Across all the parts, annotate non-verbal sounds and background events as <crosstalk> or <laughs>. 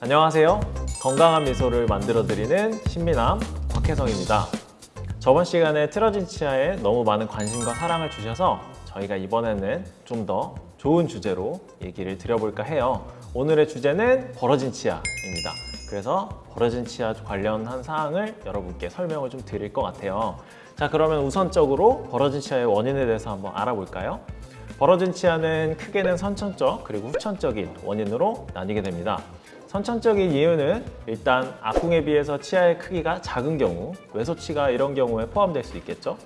안녕하세요. 건강한 미소를 만들어드리는 신비남 곽혜성입니다. 저번 시간에 틀어진 치아에 너무 많은 관심과 사랑을 주셔서 저희가 이번에는 좀 더 좋은 주제로 얘기를 드려볼까 해요. 오늘의 주제는 벌어진 치아입니다. 그래서 벌어진 치아 관련한 사항을 여러분께 설명을 좀 드릴 것 같아요. 자, 그러면 우선적으로 벌어진 치아의 원인에 대해서 한번 알아볼까요? 벌어진 치아는 크게는 선천적 그리고 후천적인 원인으로 나뉘게 됩니다. 선천적인 이유는 일단 앞궁에 비해서 치아의 크기가 작은 경우 외소치가 이런 경우에 포함될 수 있겠죠.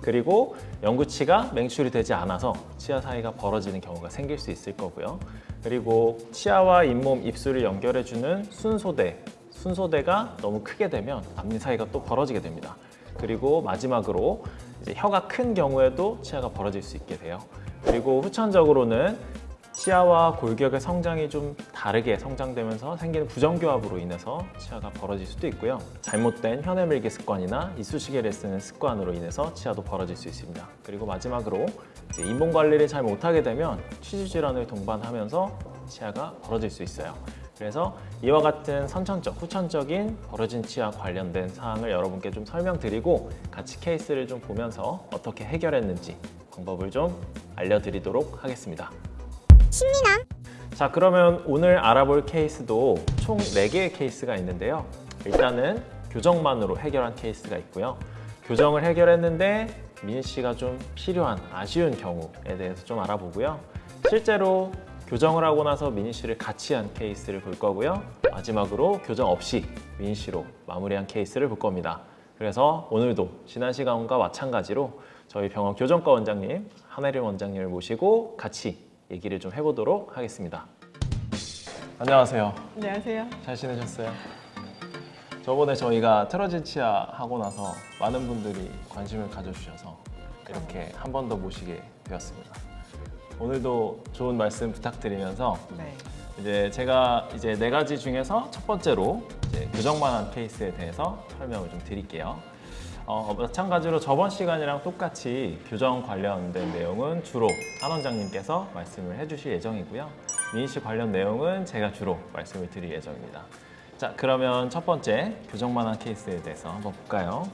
그리고 영구치가 맹출이 되지 않아서 치아 사이가 벌어지는 경우가 생길 수 있을 거고요. 그리고 치아와 잇몸, 입술을 연결해주는 순소대, 순소대가 너무 크게 되면 앞니 사이가 또 벌어지게 됩니다. 그리고 마지막으로 혀가 큰 경우에도 치아가 벌어질 수 있게 돼요. 그리고 후천적으로는 치아와 골격의 성장이 좀 다르게 성장되면서 생기는 부정교합으로 인해서 치아가 벌어질 수도 있고요. 잘못된 혀내 밀기 습관이나 이쑤시개를 쓰는 습관으로 인해서 치아도 벌어질 수 있습니다. 그리고 마지막으로 잇몸 관리를 잘 못하게 되면 치주 질환을 동반하면서 치아가 벌어질 수 있어요. 그래서 이와 같은 선천적, 후천적인 벌어진 치아 관련된 사항을 여러분께 좀 설명드리고 같이 케이스를 좀 보면서 어떻게 해결했는지 방법을 좀 알려드리도록 하겠습니다. 자 그러면 오늘 알아볼 케이스도 총 4개의 케이스가 있는데요. 일단은 교정만으로 해결한 케이스가 있고요. 교정을 해결했는데 미니쉬가 좀 필요한 아쉬운 경우에 대해서 좀 알아보고요. 실제로 교정을 하고 나서 미니쉬를 같이 한 케이스를 볼 거고요. 마지막으로 교정 없이 미니쉬로 마무리한 케이스를 볼 겁니다. 그래서 오늘도 지난 시간과 마찬가지로 저희 병원 교정과 원장님 한혜림 원장님을 모시고 같이 얘기를 좀 해보도록 하겠습니다. 안녕하세요. 안녕하세요. 잘 지내셨어요? 저번에 저희가 틀어진 치아 하고 나서 많은 분들이 관심을 가져주셔서 이렇게 한 번 더 모시게 되었습니다. 오늘도 좋은 말씀 부탁드리면서 네. 이제 제가 이제 네 가지 중에서 첫 번째로 교정만한 케이스에 대해서 설명을 좀 드릴게요. 어, 마찬가지로 저번 시간이랑 똑같이 교정 관련된 내용은 주로 한 원장님께서 말씀을 해주실 예정이고요. 미니 씨 관련 내용은 제가 주로 말씀을 드릴 예정입니다. 자, 그러면 첫 번째 교정만한 케이스에 대해서 한번 볼까요?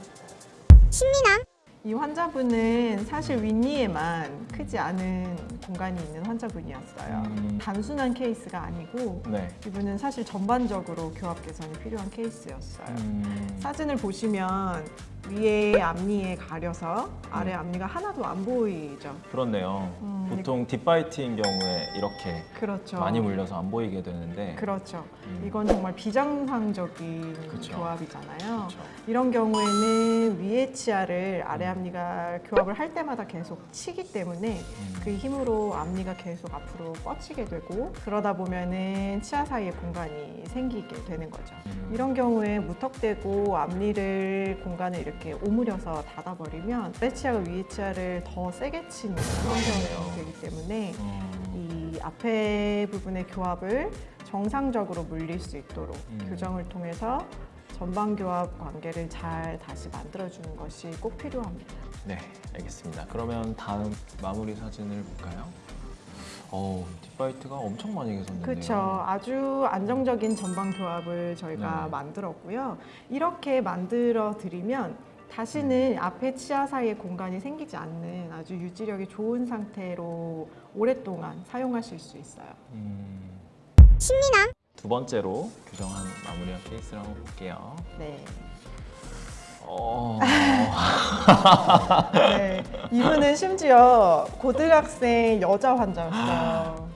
이 환자분은 사실 윗니에만 크지 않은 공간이 있는 환자분이었어요. 음. 단순한 케이스가 아니고 네. 이분은 사실 전반적으로 교합 개선이 필요한 케이스였어요. 음, 사진을 보시면 위에 앞니에 가려서 아래 앞니가 하나도 안 보이죠. 그렇네요. 음, 보통 딥바이트인 경우에 이렇게 그렇죠. 많이 물려서 안 보이게 되는데 그렇죠. 음. 이건 정말 비정상적인 그쵸. 교합이잖아요. 그렇죠. 이런 경우에는 위에 치아를 아래 앞니가 교합을 할 때마다 계속 치기 때문에 음. 그 힘으로 앞니가 계속 앞으로 뻗치게 되고 그러다 보면은 치아 사이에 공간이 생기게 되는 거죠. 음. 이런 경우에 무턱대고 앞니를 공간을 이렇게 오므려서 닫아버리면 아래 치아가 위에 치아를 더 세게 치는 그러네요. 환경이 되기 때문에 음, 이 앞에 부분의 교합을 정상적으로 물릴 수 있도록 음. 교정을 통해서 전방 교합 관계를 잘 다시 만들어주는 것이 꼭 필요합니다. 네, 알겠습니다. 그러면 다음 마무리 사진을 볼까요? 어, 딥바이트가 엄청 많이 개선됐네요. 그렇죠. 아주 안정적인 전방 교합을 저희가 네. 만들었고요. 이렇게 만들어 드리면 다시는 음. 앞에 치아 사이에 공간이 생기지 않는 아주 유지력이 좋은 상태로 오랫동안 사용하실 수 있어요. 음... 두 번째로 교정한 마무리한 케이스를 한번 볼게요. 네. 어... <laughs> 네. 이분은 심지어 고등학생 여자 환자였어요.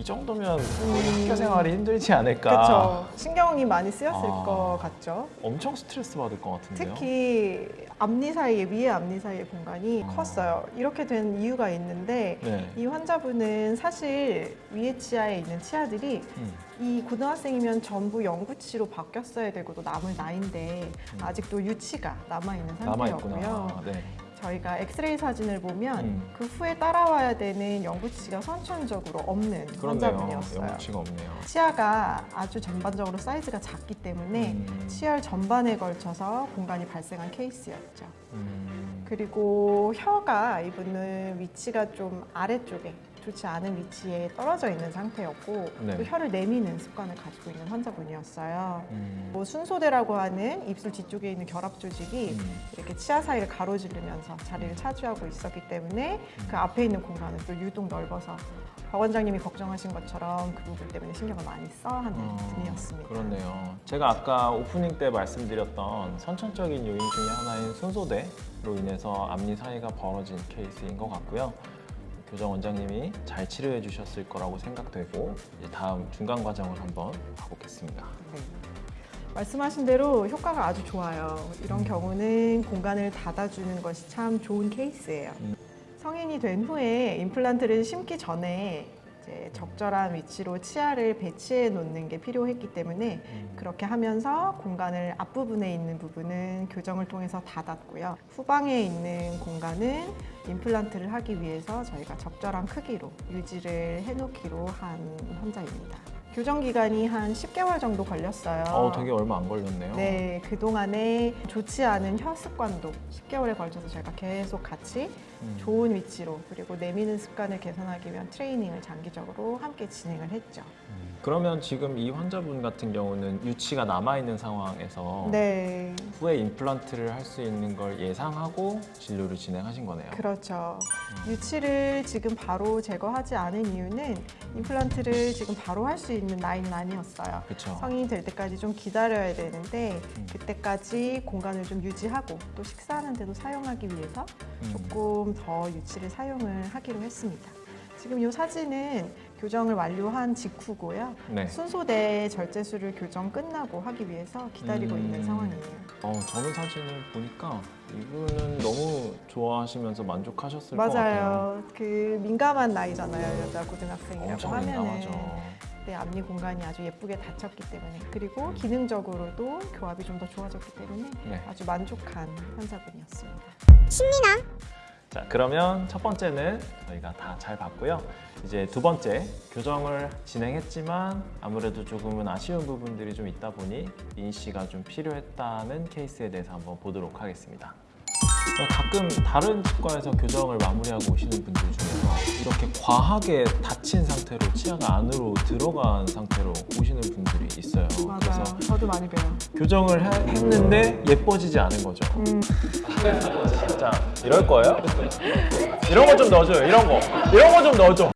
이 정도면 우리 학교 생활이 힘들지 않을까. 그렇죠. 신경이 많이 쓰였을 아. 것 같죠. 엄청 스트레스 받을 것 같은데요. 특히 앞니 사이에 위에 앞니 사이의 공간이 아. 컸어요. 이렇게 된 이유가 있는데 네. 이 환자분은 사실 위에 치아에 있는 치아들이 음, 이 고등학생이면 전부 영구치로 바뀌었어야 되고 또 남을 나이인데 음. 아직도 유치가 남아 있는 상태였고요. 있구나. 네. 저희가 엑스레이 사진을 보면 음. 그 후에 따라와야 되는 영구치가 선천적으로 없는 그렇네요. 환자분이었어요. 영구치가 없네요. 치아가 아주 전반적으로 사이즈가 작기 때문에 음. 치열 전반에 걸쳐서 공간이 발생한 케이스였죠. 음. 그리고 혀가 이분은 위치가 좀 아래쪽에 좋지 않은 위치에 떨어져 있는 상태였고 네. 또 혀를 내미는 습관을 가지고 있는 환자분이었어요. 음. 뭐 순소대라고 하는 입술 뒤쪽에 있는 결합 조직이 음. 이렇게 치아 사이를 가로지르면서 자리를 차지하고 있었기 때문에 그 앞에 있는 공간은 또 유독 넓어서 박 원장님이 걱정하신 것처럼 그 부분 때문에 신경을 많이 써야 하는 어, 분이었습니다. 그렇네요. 제가 아까 오프닝 때 말씀드렸던 선천적인 요인 중에 하나인 순소대로 인해서 앞니 사이가 벌어진 케이스인 것 같고요. 교정 원장님이 잘 치료해 주셨을 거라고 생각되고 다음 중간 과정을 한번 봐보겠습니다. 네. 말씀하신 대로 효과가 아주 좋아요. 이런 음. 경우는 공간을 닫아주는 것이 참 좋은 케이스예요. 음. 성인이 된 후에 임플란트를 심기 전에 이제 적절한 위치로 치아를 배치해 놓는 게 필요했기 때문에 음. 그렇게 하면서 공간을 앞부분에 있는 부분은 교정을 통해서 닫았고요. 후방에 있는 공간은 임플란트를 하기 위해서 저희가 적절한 크기로 유지를 해놓기로 한 환자입니다. 교정 기간이 한 10개월 정도 걸렸어요. 어, 되게 얼마 안 걸렸네요. 네, 그동안에 좋지 않은 혀 습관도 10개월에 걸쳐서 저희가 계속 같이 음. 좋은 위치로 그리고 내미는 습관을 개선하기 위한 트레이닝을 장기적으로 함께 진행을 했죠. 음. 그러면 지금 이 환자분 같은 경우는 유치가 남아 있는 상황에서 네, 후에 임플란트를 할 수 있는 걸 예상하고 진료를 진행하신 거네요. 그렇죠. 음. 유치를 지금 바로 제거하지 않은 이유는 임플란트를 지금 바로 할 수 있는 나이는 아니었어요. 그렇죠. 성인이 될 때까지 좀 기다려야 되는데 음. 그때까지 공간을 좀 유지하고 또 식사하는 데도 사용하기 위해서 음. 조금 더 유치를 사용을 하기로 했습니다. 지금 이 사진은 교정을 완료한 직후고요. 네. 순소대 절제술을 교정 끝나고 하기 위해서 기다리고 음. 있는 상황이에요. 어, 저는 사진을 보니까 이분은 너무 좋아하시면서 만족하셨을 것 같아요. 맞아요. 그 민감한 나이잖아요. 여자 고등학생이라고 하면은 민감하죠. 네, 앞니 공간이 아주 예쁘게 닫혔기 때문에 그리고 음. 기능적으로도 교합이 좀 더 좋아졌기 때문에 네. 아주 만족한 환자분이었습니다. 자, 그러면 첫 번째는 저희가 다 잘 봤고요. 이제 두 번째 교정을 진행했지만 아무래도 조금은 아쉬운 부분들이 좀 있다 보니 인시가 좀 필요했다는 케이스에 대해서 한번 보도록 하겠습니다. 가끔 다른 치과에서 교정을 마무리하고 오시는 분들 중에서 이렇게 과하게 닫힌 상태로 치아가 안으로 들어간 상태로 오시는 분들이 있어요. 맞아요. 저도 많이 배워요. 교정을 해- 했는데 예뻐지지 않은 거죠. 음, 자, 이럴 거예요? 이런 거 좀 넣어줘요. 이런 거. 이런 거 좀 넣어줘.